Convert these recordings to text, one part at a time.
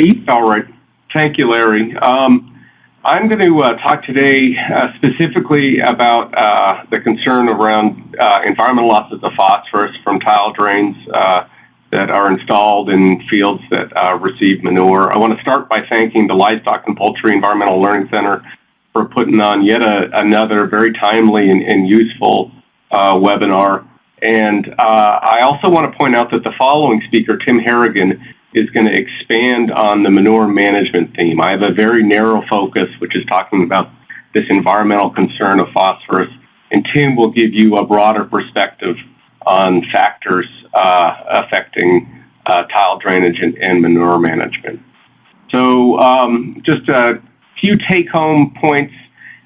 Pete? All right. Thank you, Larry. Um, I'm going to uh, talk today uh, specifically about uh, the concern around uh, environmental losses of phosphorus from tile drains uh, that are installed in fields that uh, receive manure. I want to start by thanking the Livestock and Poultry Environmental Learning Center for putting on yet a, another very timely and, and useful webinar. And I also want to point out that the following speaker, Tim Harrigan, is going to expand on the manure management theme. I have a very narrow focus, which is talking about this environmental concern of phosphorus, and Tim will give you a broader perspective on factors uh, affecting uh, tile drainage and, and, manure management. So um, just a few take-home points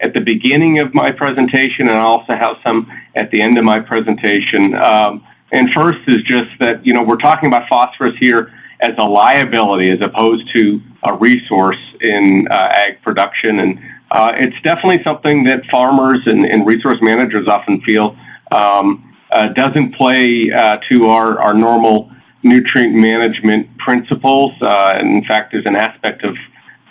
at the beginning of my presentation, and I also have some at the end of my presentation. Um, and first is just that, you know, we're talking about phosphorus here as a liability as opposed to a resource in uh, ag production. And uh, it's definitely something that farmers and, and resource managers often feel um, uh, doesn't play uh, to our, our normal nutrient management principles. Uh, and in fact, there's an aspect of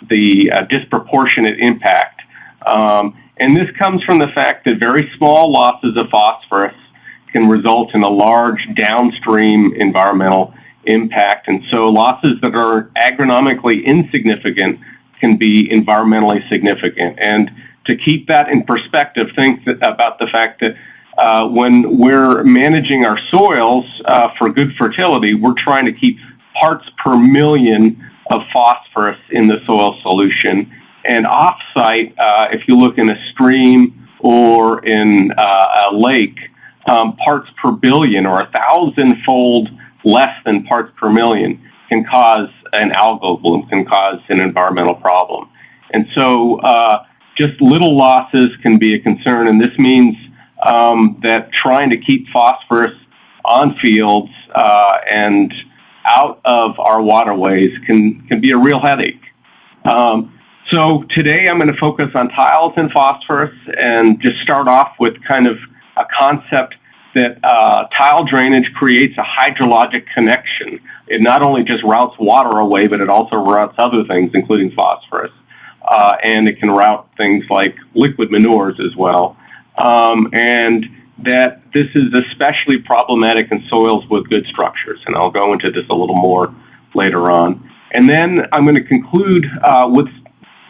the uh, disproportionate impact. Um, and this comes from the fact that very small losses of phosphorus can result in a large downstream environmental impact. And so losses that are agronomically insignificant can be environmentally significant. And to keep that in perspective, think that, about the fact that uh, when we're managing our soils uh, for good fertility, we're trying to keep parts per million of phosphorus in the soil solution. And offsite, uh, if you look in a stream or in uh, a lake, um, parts per billion or a thousand-fold less than parts per million can cause an algal bloom, can cause an environmental problem. And so uh, just little losses can be a concern, and this means um, that trying to keep phosphorus on fields uh, and out of our waterways can, can be a real headache. Um, so today I'm going to focus on tiles and phosphorus and just start off with kind of a concept that uh, tile drainage creates a hydrologic connection. It not only just routes water away, but it also routes other things, including phosphorus. Uh, and it can route things like liquid manures as well. Um, and that this is especially problematic in soils with good structures. And I'll go into this a little more later on. And then I'm going to conclude uh, with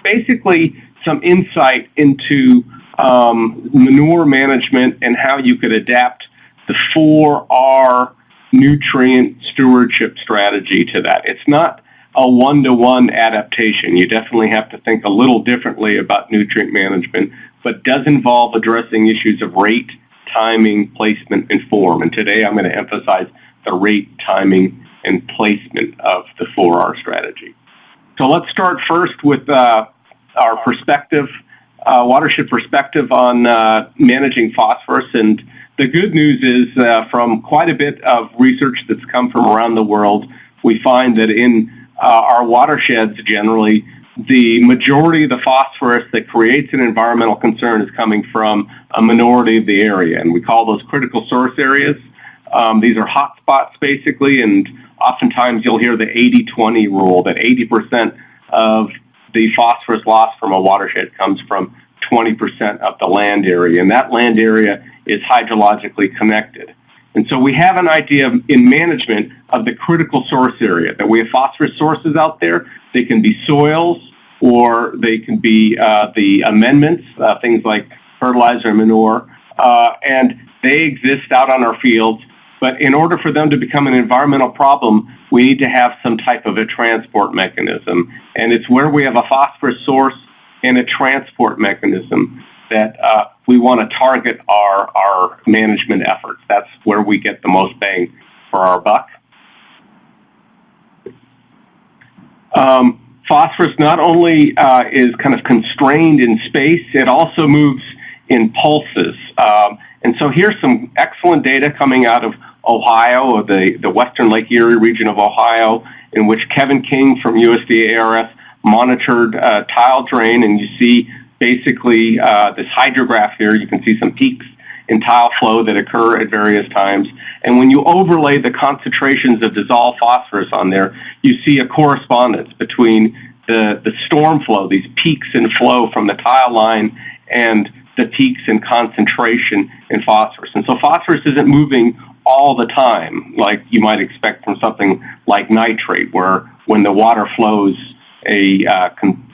basically some insight into um, manure management and how you could adapt the 4R nutrient stewardship strategy to that. It's not a one-to-one adaptation. You definitely have to think a little differently about nutrient management, but does involve addressing issues of rate, timing, placement, and form. And today I'm going to emphasize the rate, timing, and placement of the 4R strategy. So let's start first with uh, our perspective, uh, watershed perspective on uh, managing phosphorus. And the good news is uh, from quite a bit of research that's come from around the world, we find that in uh, our watersheds generally, the majority of the phosphorus that creates an environmental concern is coming from a minority of the area, and we call those critical source areas. Um, these are hot spots basically, and oftentimes you'll hear the 80-20 rule, that 80% of the phosphorus loss from a watershed comes from 20% of the land area, and that land area is hydrologically connected. And so we have an idea of, in management of the critical source area, that we have phosphorus sources out there. They can be soils or they can be uh, the amendments, uh, things like fertilizer and manure, uh, and they exist out on our fields. But in order for them to become an environmental problem, we need to have some type of a transport mechanism. And it's where we have a phosphorus source and a transport mechanism that uh, we want to target our, our management efforts. That's where we get the most bang for our buck. Um, phosphorus not only uh, is kind of constrained in space, it also moves in pulses. Um, and so here's some excellent data coming out of Ohio, or the, the western Lake Erie region of Ohio, in which Kevin King from USDA ARS monitored uh, tile drain, and you see basically uh, this hydrograph here. You can see some peaks in tile flow that occur at various times. And when you overlay the concentrations of dissolved phosphorus on there, you see a correspondence between the, the storm flow, these peaks in flow from the tile line and the peaks in concentration in phosphorus. And so phosphorus isn't moving all the time like you might expect from something like nitrate where when the water flows a, uh,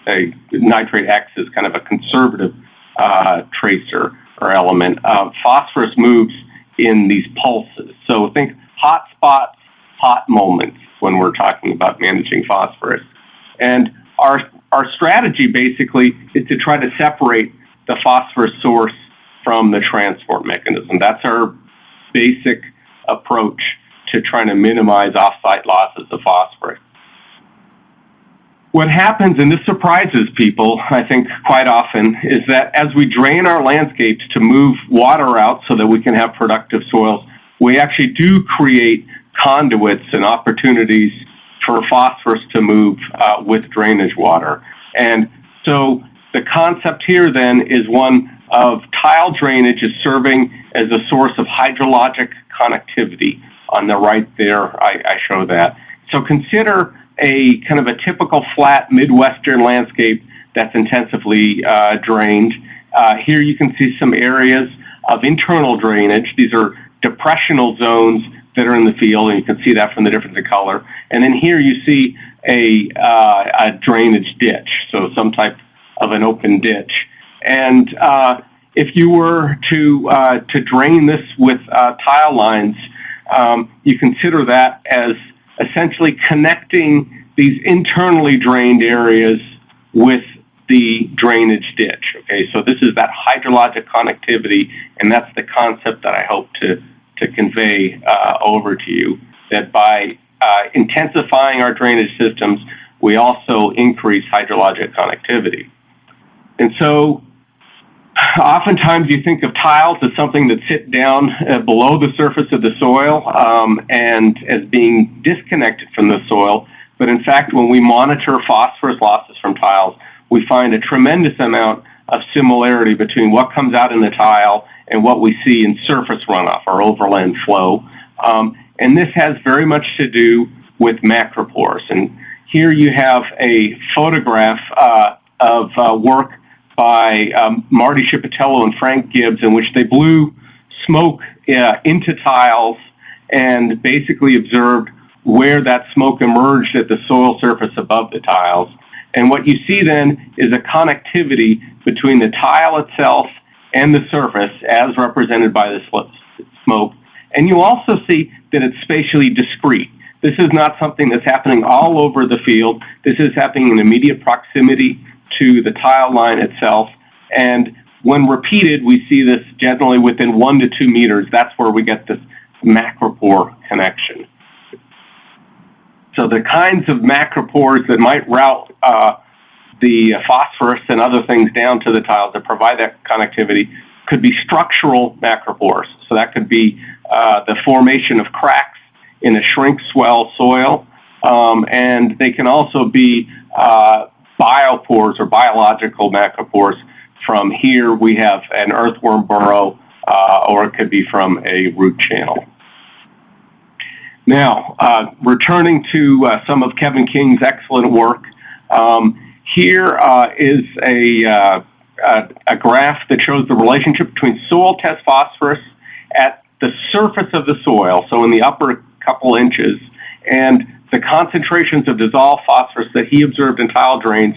a nitrate acts as kind of a conservative uh, tracer or element. Uh, phosphorus moves in these pulses. So think hot spots, hot moments when we're talking about managing phosphorus. And our, our strategy basically is to try to separate the phosphorus source from the transport mechanism. That's our basic approach to trying to minimize off-site losses of phosphorus. What happens, and this surprises people, I think, quite often, is that as we drain our landscapes to move water out so that we can have productive soils, we actually do create conduits and opportunities for phosphorus to move uh, with drainage water. And so the concept here then is one of tile drainage is serving as a source of hydrologic connectivity. On the right there, I, I show that. So consider a kind of a typical flat Midwestern landscape that's intensively uh, drained. Uh, here you can see some areas of internal drainage. These are depressional zones that are in the field, and you can see that from the difference in color. And then here you see a, uh, a drainage ditch, so some type of an open ditch. And uh, if you were to, uh, to drain this with uh, tile lines, um, you consider that as essentially connecting these internally drained areas with the drainage ditch. Okay, so this is that hydrologic connectivity, and that's the concept that I hope to, to convey uh, over to you, that by uh, intensifying our drainage systems, we also increase hydrologic connectivity. And so oftentimes you think of tiles as something that sit down uh, below the surface of the soil um, and as being disconnected from the soil. But in fact, when we monitor phosphorus losses from tiles, we find a tremendous amount of similarity between what comes out in the tile and what we see in surface runoff or overland flow. Um, and this has very much to do with macropores. And here you have a photograph uh, of uh, work by um, Marty Shipitalo and Frank Gibbs in which they blew smoke uh, into tiles and basically observed where that smoke emerged at the soil surface above the tiles. And what you see then is a connectivity between the tile itself and the surface as represented by the smoke. And you also see that it's spatially discrete. This is not something that's happening all over the field. This is happening in immediate proximity to the tile line itself. And when repeated, we see this generally within one to two meters. That's where we get this macropore connection. So the kinds of macropores that might route uh, the phosphorus and other things down to the tiles that provide that connectivity could be structural macropores. So that could be uh, the formation of cracks in a shrink swell soil. Um, and they can also be uh, biopores or biological macropores. From here, we have an earthworm burrow, uh, or it could be from a root channel. Now, uh, returning to uh, some of Kevin King's excellent work, um, here uh, is a, uh, a, a graph that shows the relationship between soil test phosphorus at the surface of the soil, so in the upper couple inches, and the concentrations of dissolved phosphorus that he observed in tile drains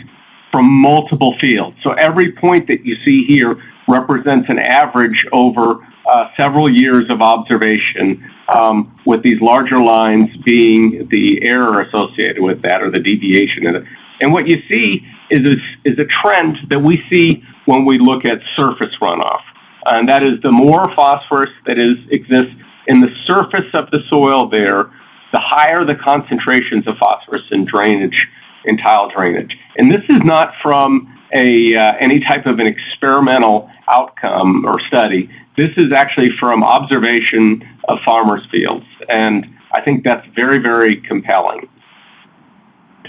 from multiple fields. So every point that you see here represents an average over uh, several years of observation um, with these larger lines being the error associated with that or the deviation in it. And what you see is a, is a trend that we see when we look at surface runoff. And that is the more phosphorus that is exists in the surface of the soil there, the higher the concentrations of phosphorus in drainage, in tile drainage. And this is not from a, uh, any type of an experimental outcome or study. This is actually from observation of farmers' fields. And I think that's very, very compelling.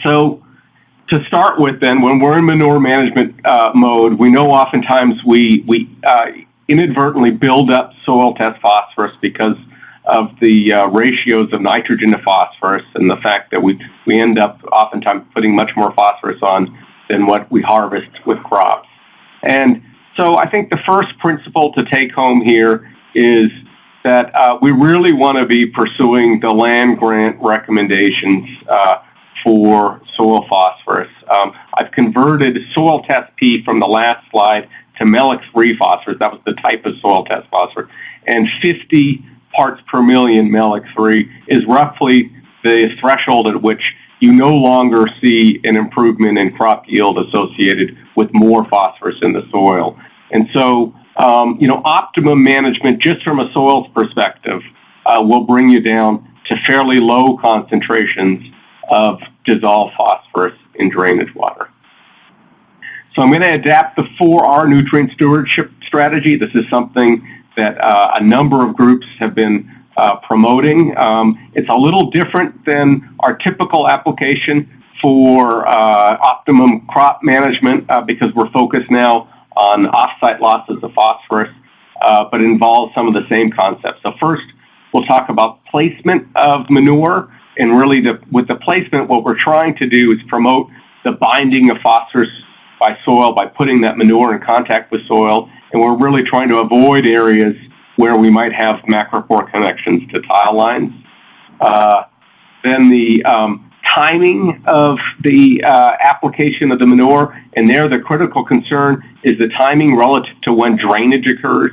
So to start with then, when we're in manure management uh, mode, we know oftentimes we, we uh, inadvertently build up soil test phosphorus because of the uh, ratios of nitrogen to phosphorus and the fact that we, we end up oftentimes putting much more phosphorus on than what we harvest with crops. And so I think the first principle to take home here is that uh, we really want to be pursuing the land grant recommendations uh, for soil phosphorus. Um, I've converted soil test P from the last slide to Mehlich-3 phosphorus. That was the type of soil test phosphorus. And 50 parts per million Mehlich-3 is roughly the threshold at which you no longer see an improvement in crop yield associated with more phosphorus in the soil. And so, um, you know, optimum management just from a soils perspective uh, will bring you down to fairly low concentrations of dissolved phosphorus in drainage water. So I'm going to adapt the 4R nutrient stewardship strategy. This is something that uh, a number of groups have been uh, promoting. Um, it's a little different than our typical application for uh, optimum crop management uh, because we're focused now on offsite losses of phosphorus, uh, but involves some of the same concepts. So first, we'll talk about placement of manure, and really the, with the placement, what we're trying to do is promote the binding of phosphorus by soil by putting that manure in contact with soil, and we're really trying to avoid areas where we might have macropore connections to tile lines. Uh, then the um, timing of the uh, application of the manure, and there the critical concern is the timing relative to when drainage occurs,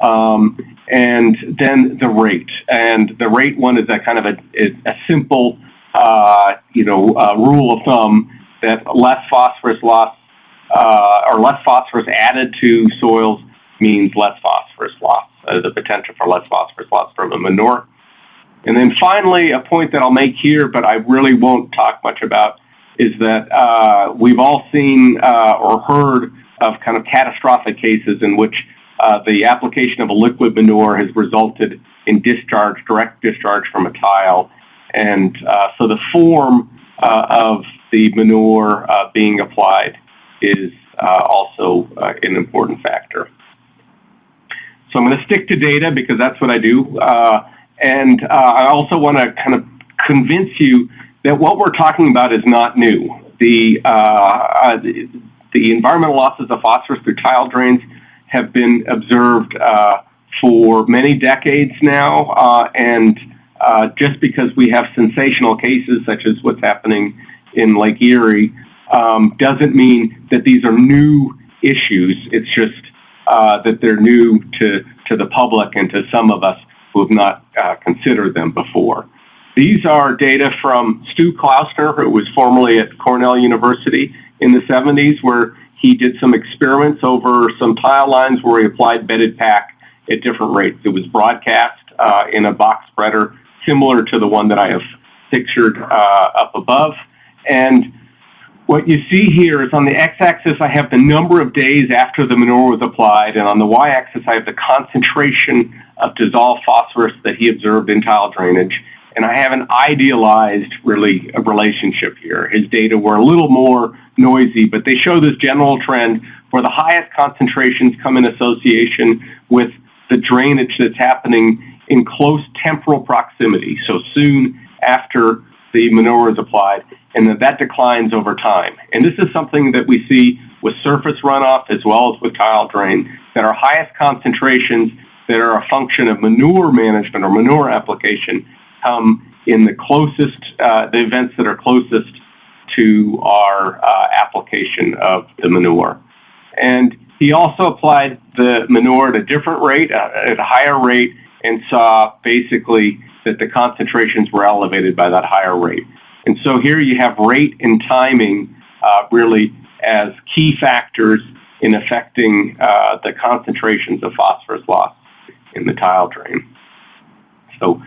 um, and then the rate. And the rate one is a kind of a, a simple, uh, you know, uh, rule of thumb that less phosphorus loss uh, or less phosphorus added to soils means less phosphorus loss, uh, the potential for less phosphorus loss from a manure. And then finally, a point that I'll make here, but I really won't talk much about, is that uh, we've all seen uh, or heard of kind of catastrophic cases in which uh, the application of a liquid manure has resulted in discharge, direct discharge from a tile. And uh, so the form uh, of the manure uh, being applied is also an important factor. So I'm going to stick to data because that's what I do. Uh, and uh, I also want to kind of convince you that what we're talking about is not new. The, uh, uh, the, the, environmental losses of phosphorus through tile drains have been observed uh, for many decades now. Uh, and just because we have sensational cases such as what's happening in Lake Erie um, doesn't mean that these are new issues. It's just uh, that they're new to, to the public and to some of us who have not uh, considered them before. These are data from Stu Klausner, who was formerly at Cornell University in the 70s, where he did some experiments over some tile lines where he applied bedded pack at different rates. It was broadcast uh, in a box spreader similar to the one that I have pictured uh, up above. And what you see here is on the x-axis I have the number of days after the manure was applied, and on the y-axis I have the concentration of dissolved phosphorus that he observed in tile drainage. And I have an idealized really a relationship here. His data were a little more noisy, but they show this general trend where the highest concentrations come in association with the drainage that's happening in close temporal proximity, so soon after the manure is applied and that that declines over time. And this is something that we see with surface runoff as well as with tile drain, that our highest concentrations that are a function of manure management or manure application come in the closest, uh, the events that are closest to our uh, application of the manure. And he also applied the manure at a different rate, uh, at a higher rate, and saw basically that the concentrations were elevated by that higher rate. And so here you have rate and timing uh, really as key factors in affecting uh, the concentrations of phosphorus loss in the tile drain. So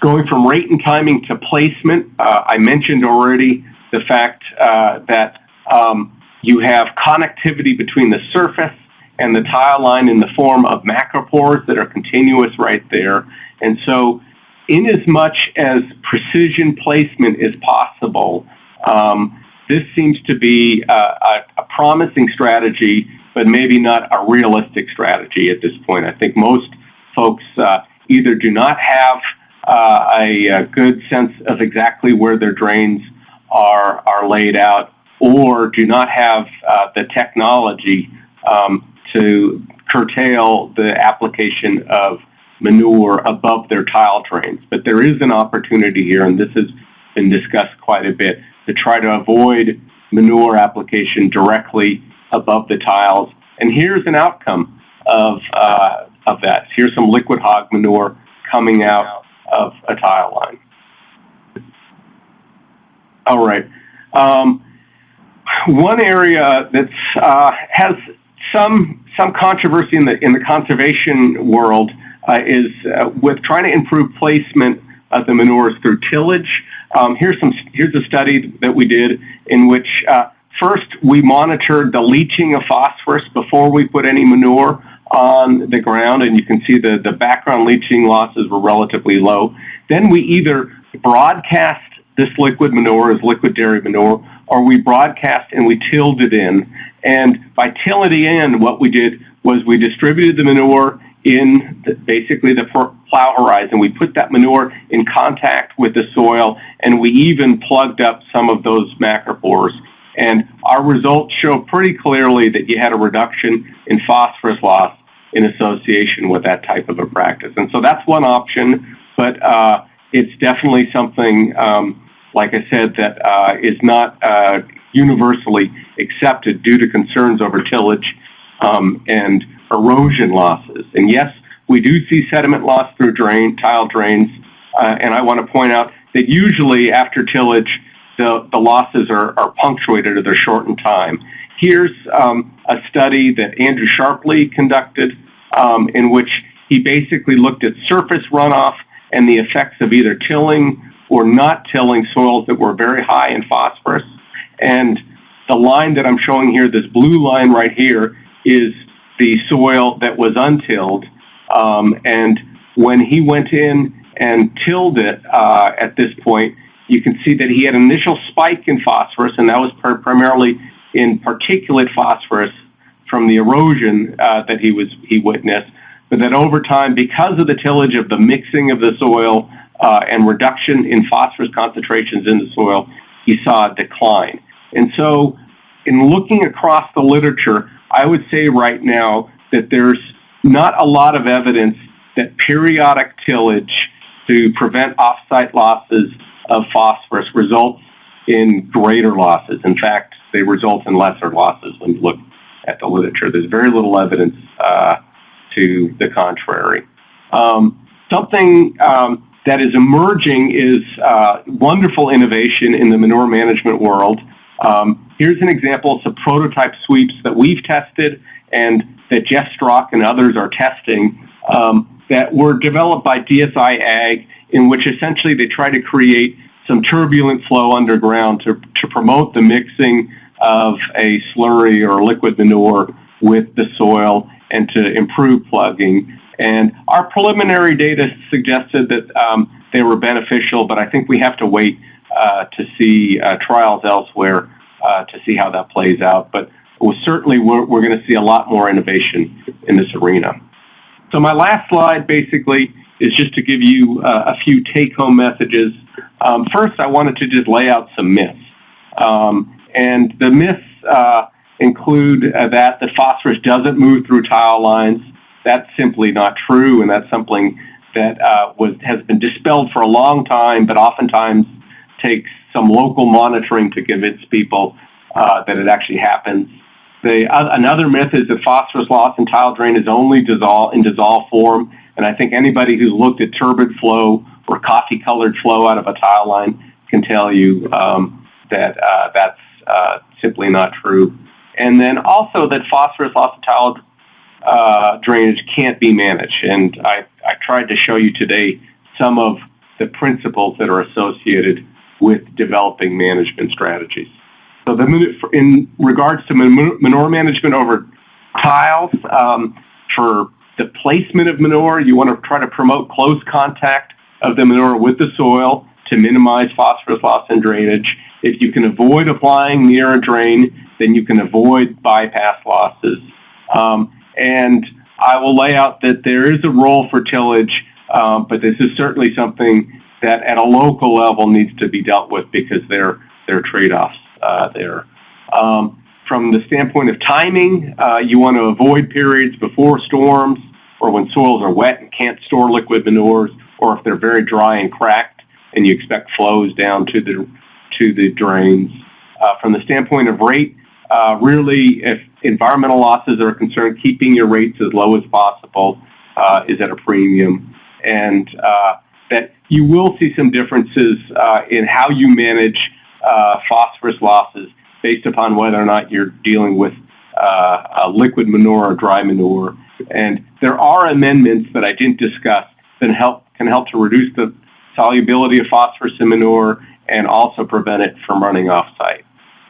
going from rate and timing to placement, uh, I mentioned already the fact uh, that um, you have connectivity between the surface and the tile line in the form of macropores that are continuous right there. And so in as much as precision placement is possible, um, this seems to be a, a, a, promising strategy but maybe not a realistic strategy at this point. I think most folks uh, either do not have uh, a, a, good sense of exactly where their drains are, are laid out or do not have uh, the technology um, to curtail the application of manure above their tile drains. But there is an opportunity here, and this has been discussed quite a bit, to try to avoid manure application directly above the tiles. And here's an outcome of, uh, of that. Here's some liquid hog manure coming out of a tile line. All right. Um, one area that uh, has some some controversy in the in the conservation world is uh, with trying to improve placement of the manures through tillage. Um, here's some here's a study that we did in which uh, first we monitored the leaching of phosphorus before we put any manure on the ground, and you can see the the background leaching losses were relatively low. Then we either broadcast this liquid manure as liquid dairy manure, or we broadcast and we tilled it in. And by tilling it in, what we did was we distributed the manure in the, basically the plow horizon. We put that manure in contact with the soil, and we even plugged up some of those macropores. And our results show pretty clearly that you had a reduction in phosphorus loss in association with that type of a practice. And so that's one option, but uh, it's definitely something um, like I said, that uh, is not uh, universally accepted due to concerns over tillage um, and erosion losses. And yes, we do see sediment loss through drain, tile drains, uh, and I want to point out that usually after tillage, the, the losses are, are punctuated or they're short in time. Here's um, a study that Andrew Sharpley conducted um, in which he basically looked at surface runoff and the effects of either tilling or not tilling soils that were very high in phosphorus. And the line that I'm showing here, this blue line right here, is the soil that was untilled. Um, and when he went in and tilled it uh, at this point, you can see that he had an initial spike in phosphorus, and that was primarily in particulate phosphorus from the erosion uh, that he was he witnessed. But that over time, because of the tillage of the mixing of the soil uh, and reduction in phosphorus concentrations in the soil, he saw a decline. And so in looking across the literature, I would say right now that there's not a lot of evidence that periodic tillage to prevent offsite losses of phosphorus results in greater losses. In fact, they result in lesser losses when you look at the literature. There's very little evidence uh, to the contrary. Um, something um, that is emerging is uh, wonderful innovation in the manure management world. Um, here's an example of some prototype sweeps that we've tested and that Jeff Strock and others are testing um, that were developed by DSI Ag in which essentially they try to create some turbulent flow underground to, to promote the mixing of a slurry or liquid manure with the soil and to improve plugging. And our preliminary data suggested that um, they were beneficial, but I think we have to wait to see uh, trials elsewhere uh, to see how that plays out. But certainly we're, we're going to see a lot more innovation in this arena. So my last slide basically is just to give you uh, a few take-home messages. Um, first, I wanted to just lay out some myths. Um, and the myths uh, include uh, that the phosphorus doesn't move through tile lines, that's simply not true, and that's something that uh, was, has been dispelled for a long time, but oftentimes takes some local monitoring to convince people uh, that it actually happens. The, uh, another myth is that phosphorus loss in tile drain is only dissolve, in dissolved form, and I think anybody who's looked at turbid flow or coffee-colored flow out of a tile line can tell you um, that uh, that's uh, simply not true. And then also that phosphorus loss in tile uh, drainage can't be managed. And I, I tried to show you today some of the principles that are associated with developing management strategies. So the, in regards to manure management over tiles, um, for the placement of manure, you want to try to promote close contact of the manure with the soil to minimize phosphorus loss and drainage. If you can avoid applying near a drain, then you can avoid bypass losses Um, and I will lay out that there is a role for tillage, um, but this is certainly something that at a local level needs to be dealt with because are trade-offs uh, there. Um, from the standpoint of timing, uh, you want to avoid periods before storms or when soils are wet and can't store liquid manures or if they're very dry and cracked and you expect flows down to the, to the drains. Uh, from the standpoint of rate, uh, really if environmental losses are concerned, keeping your rates as low as possible uh, is at a premium. And uh, you will see some differences uh, in how you manage uh, phosphorus losses based upon whether or not you're dealing with uh, liquid manure or dry manure. And there are amendments that I didn't discuss that help, can help to reduce the solubility of phosphorus in manure and also prevent it from running off site.